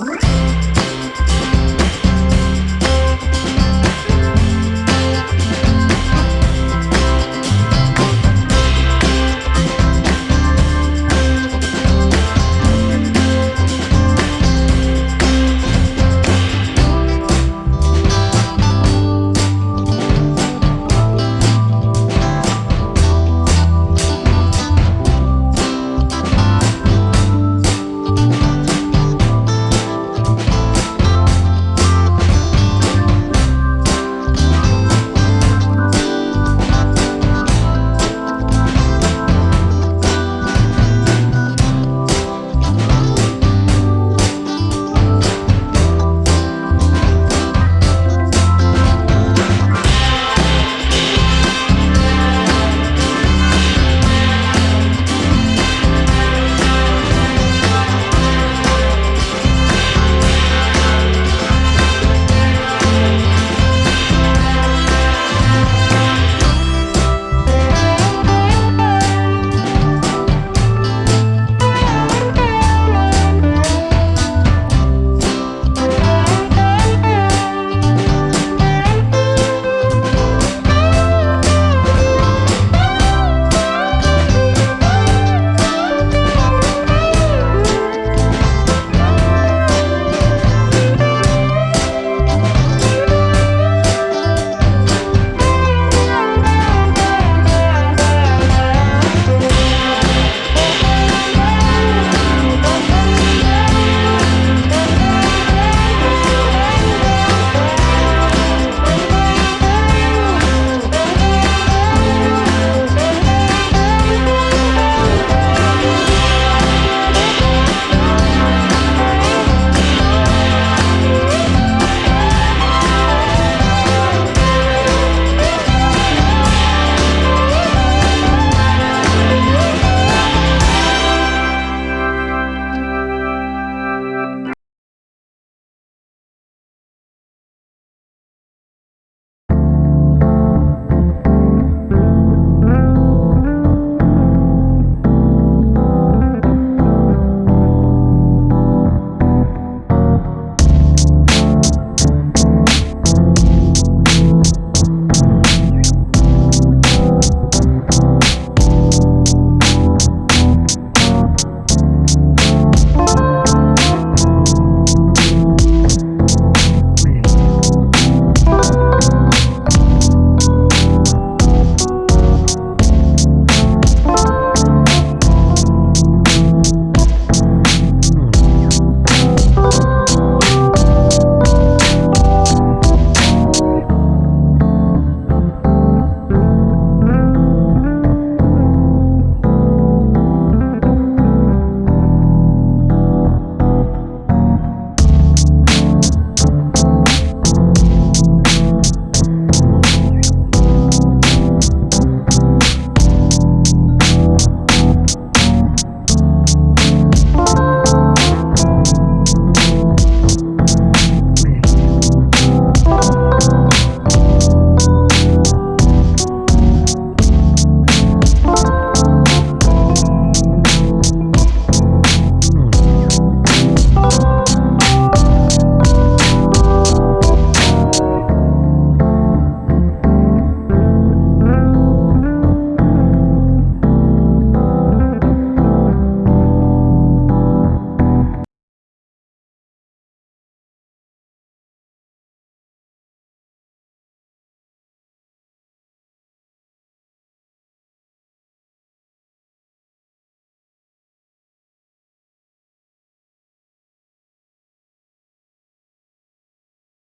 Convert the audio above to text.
Bye.